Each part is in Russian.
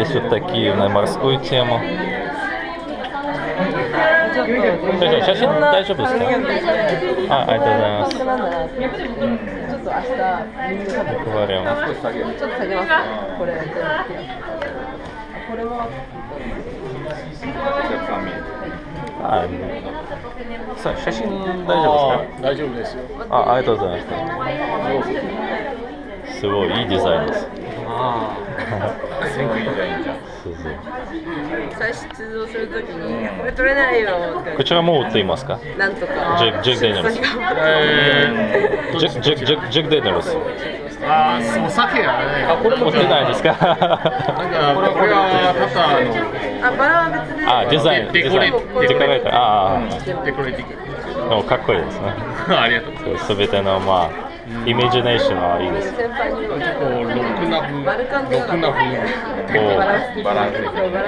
есть вот такие на морскую тему. ちょっと先生写真大丈夫ですかあありがとうございますなんだなちょっと明日みんな多分 Говорим. ちょっと下げますかこれ全部これもあさ写真大丈夫ですか大丈夫ですよ。あありがとうございますすごいいいデザインですああ、 すごいデザインじゃん。そうそう。最初出動するときにこれ取れないよって。こちらも売っていますかなんとか。ジェジェク・デニエルスえジェク・ジェク・ジェク・ジェク・デニエルスー、ああ、お酒やね。あ、これ売ってないですか？なんか、これはただああバラは別で。あデザインデコレデザイン。デコレ。ーター。ああのデコレかっこいいですね。ありがとうございます。すべてのまあイメージネーションはいいです。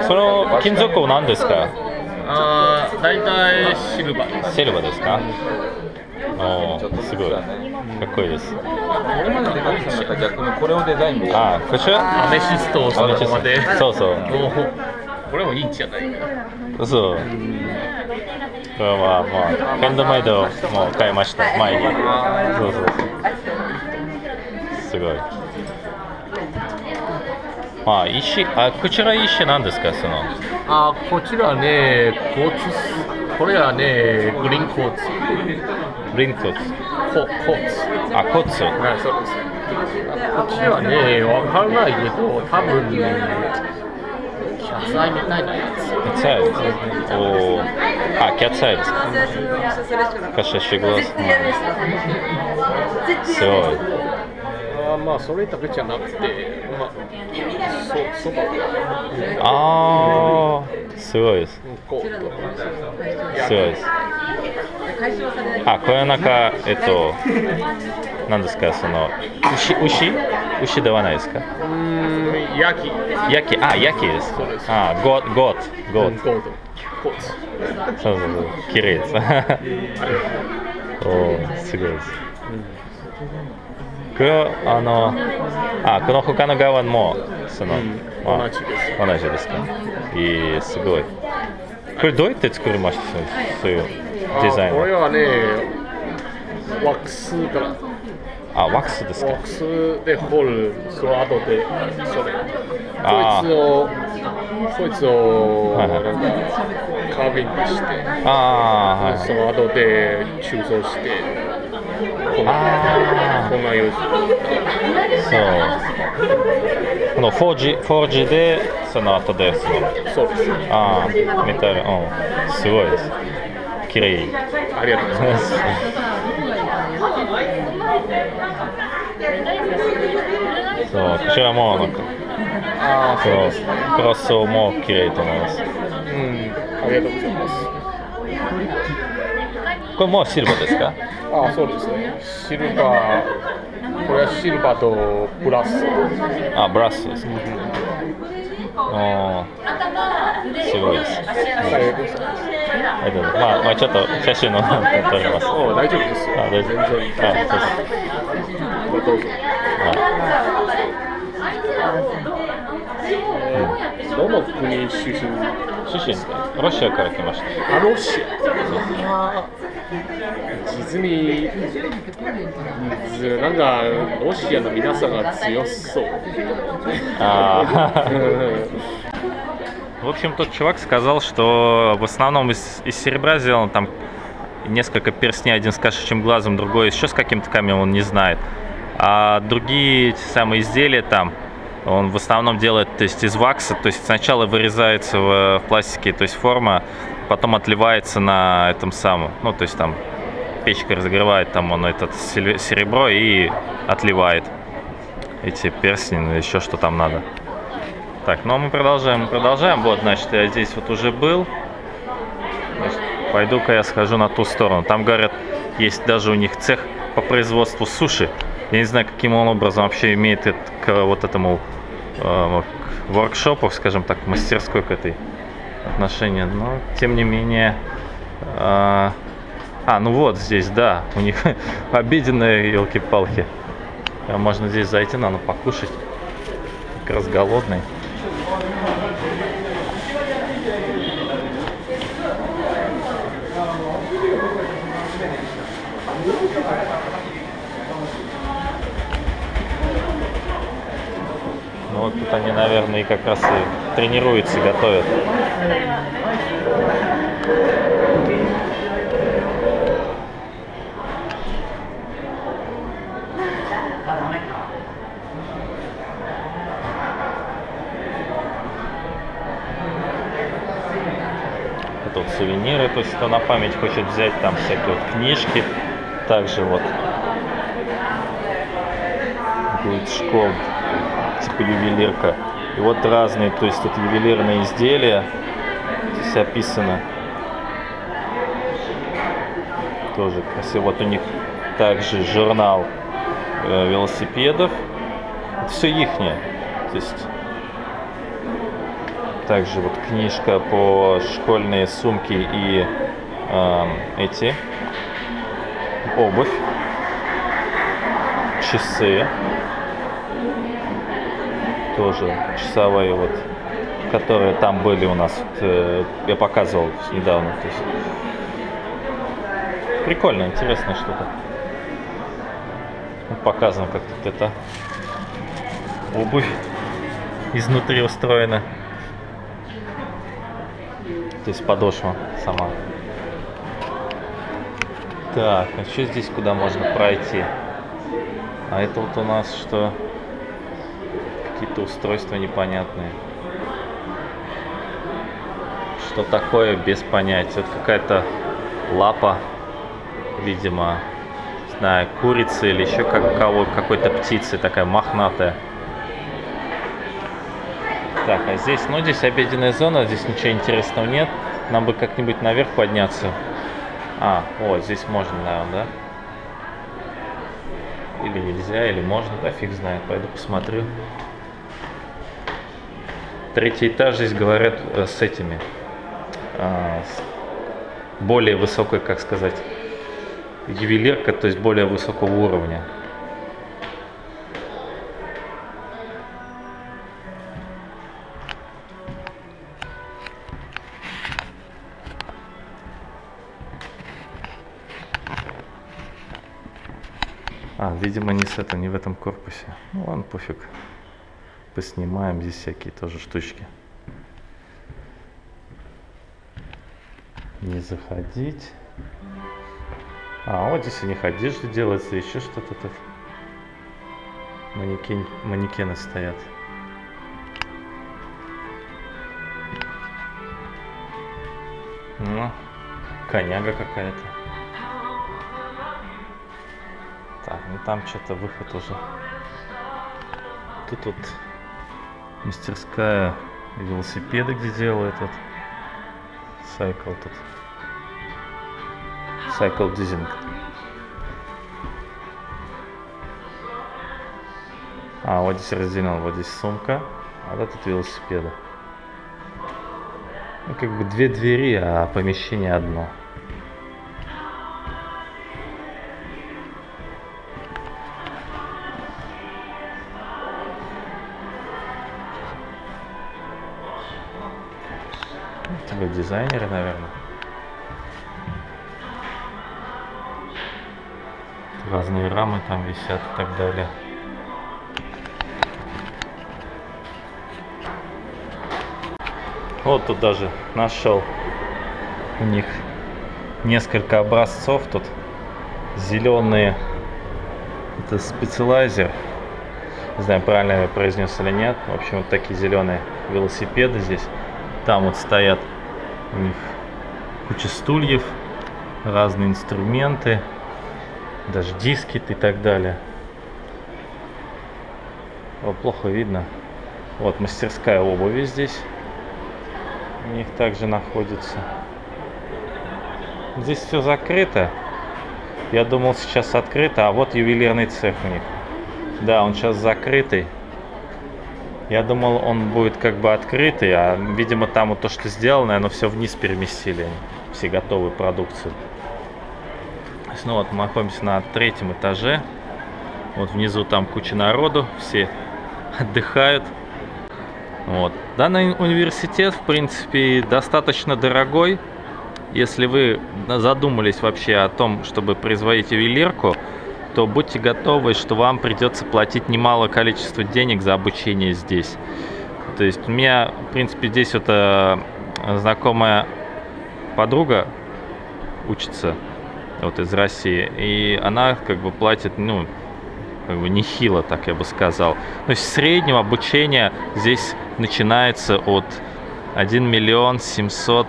その金属は何ですか？ああ、大体シルバー。シルバーですか？おーすごい。かっこいいです。これまでデザインしたら逆にこれをデザインで。あこちらアメシストをそのままで。そうそう。おこれもいいんじゃないか。そうこれはまあヘンドメイドも買いました前にそうそうそうすごいまあ石あこちら石なんですかそのあこちらね、コーツ、これはね、グリーンコーツ、リーンクトココーツ。あコツはい、そうです。こっちはね、わからないけど、多分キ ャツアイみたいなやつ。キャッツアイですおーあキャッツアイですか昔は仕事ですすごいあまあ、それだけじゃなくて、まあ、そそばああ すごいです。すごいです。あこれはなんかえっと何ですかその牛牛？牛ではないですか？焼き、焼き？あ焼きです。そうです。あゴーゴート。ゴート。ゴー。そうそうそう。綺麗です。おーすごいです。これはあのあこの他の側もその、うん。まあ同じです。同じですか。いいすごい。これどうやって作りました？そういうデザインあこれははね、ワックスから、あワックスですか。ワックスで掘る、その後で、それ。こいつを、こいつを、なんか、カービングして、あはい。その後で鋳造して、こんなあこんなようそうこのフォージフォージでその後でそのそうです。ああメタルうんすごいです綺麗ありがとうございます。そうこちらもなんかああ、そうクロスも綺麗と思いますうん、ありがとうございます。これもうシルバーですか？ああ、そうですね。シルバー、これはシルバーとプラス。あブラスですかおーすごいですありがとうございます。ありがとうございますまあ、まあ、ちょっと写真の撮りますお大丈夫ですよ。あ大丈夫全然いい。あそうですどうぞ。どの国出身？出身ロシアから来ましたあロシア。実に、ずなんかロシアの皆さんが強そう。あうーん В общем, тот чувак сказал, что в основном из, из серебра сделано там несколько перстней, один с кошачьим глазом, другой еще с каким-то камнем, он не знает. А другие те самые изделия там, он в основном делает то есть, из вакса, то есть сначала вырезается в, в пластике, то есть форма, потом отливается на этом самом, ну то есть там печка разогревает там он этот серебро и отливает эти перстни, ну, еще что там надо. Так, ну а мы продолжаем, мы продолжаем. Вот, значит, я здесь вот уже был. Пойду-ка я схожу на ту сторону. Там, говорят, есть даже у них цех по производству суши. Я не знаю, каким он образом вообще имеет это, к вот этому э, к воркшопу, скажем так, мастерской к этой отношение. Но, тем не менее... э, а, ну вот здесь, да, у них обеденные елки-палки. Можно здесь зайти, надо покушать. Как раз голодный. Вот тут они, наверное, и как раз и тренируются, готовят. Вот сувениры, то есть кто на память хочет взять, там всякие вот книжки. Также вот будет школа, типа ювелирка. И вот разные, то есть тут ювелирные изделия здесь описано. Тоже красиво. Вот у них также журнал э, велосипедов. Это все ихнее. То есть также вот книжка по школьные сумки и э, эти обувь, часы, тоже часовые вот, которые там были у нас, вот, э, я показывал недавно. То есть, прикольно, интересная штука. Вот Показано, как тут это обувь изнутри устроена. То есть подошва сама. Так, а что здесь, куда можно пройти? А это вот у нас что? Какие-то устройства непонятные. Что такое, без понятия. Вот какая-то лапа, видимо, не знаю, курицы или еще как какой-то птицы, такая мохнатая. Так, а здесь, ну здесь обеденная зона, здесь ничего интересного нет. Нам бы как-нибудь наверх подняться. А, вот, здесь можно, наверное, да? Или нельзя, или можно, да фиг знает. Пойду посмотрю. Третий этаж здесь говорят э, с этими. а, с более высокой, как сказать, ювелирка, то есть более высокого уровня. А, видимо, не с этом, не в этом корпусе. Ну ладно, пофиг. Поснимаем здесь всякие тоже штучки. Не заходить. А, вот здесь у них одежда делается, еще что-то тут. Манекен, манекены стоят. Ну, коняга какая-то. Так, ну там что-то выход уже. Тут вот мастерская велосипеды, где делают вот. Сайкл тут. Сайкл дизинг. А, вот здесь разделен, вот здесь сумка, а вот тут велосипеды. Ну, как бы две двери, а помещение одно. Вы дизайнеры, наверное. Разные рамы там висят и так далее. Вот тут даже нашел у них несколько образцов тут. Зеленые это специалайзер. Не знаю правильно я произнес или нет. В общем вот такие зеленые велосипеды здесь там вот стоят у них куча стульев разные инструменты даже диски и так далее О, плохо видно вот мастерская обуви здесь у них также находится. Здесь все закрыто. Я думал сейчас открыто, а вот ювелирный цех у них. Да, он сейчас закрытый. Я думал, он будет как бы открытый, а видимо там вот то, что сделано, оно все вниз переместили. Все готовые продукцию. Ну вот мы находимся на третьем этаже. Вот внизу там куча народу, все отдыхают. Вот. Данный университет, в принципе, достаточно дорогой. Если вы задумались вообще о том, чтобы производить ювелирку, то будьте готовы, что вам придется платить немало количество денег за обучение здесь. То есть у меня, в принципе, здесь вот э, знакомая подруга учится вот из России, и она как бы платит, ну, как бы нехило, так я бы сказал. То есть среднего обучения здесь начинается от 1 миллион 700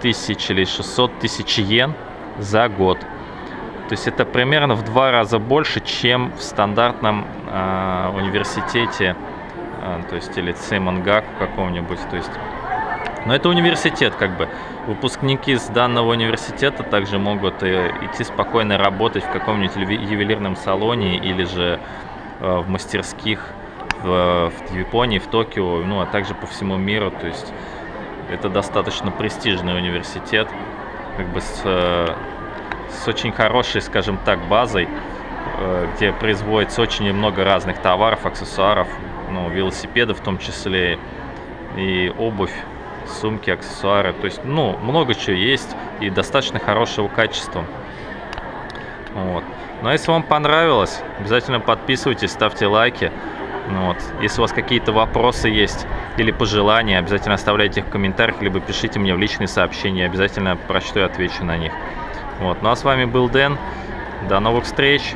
тысяч или 600 тысяч йен за год. То есть это примерно в два раза больше, чем в стандартном э, университете, э, то есть или Цеймангаку каком-нибудь. То есть, но это университет, как бы. Выпускники с данного университета также могут э, идти спокойно работать в каком-нибудь ювелирном салоне или же э, в мастерских в, в Японии, в Токио, ну а также по всему миру. То есть это достаточно престижный университет, как бы с, э, с очень хорошей, скажем так, базой, э, где производится очень много разных товаров, аксессуаров, ну, велосипедов в том числе, и обувь, сумки, аксессуары. То есть, ну, много чего есть и достаточно хорошего качества. Вот. Ну а если вам понравилось, обязательно подписывайтесь, ставьте лайки. Ну вот. Если у вас какие-то вопросы есть или пожелания, обязательно оставляйте их в комментариях, либо пишите мне в личные сообщения, обязательно прочту и отвечу на них. Вот. Ну а с вами был Дэн. До новых встреч!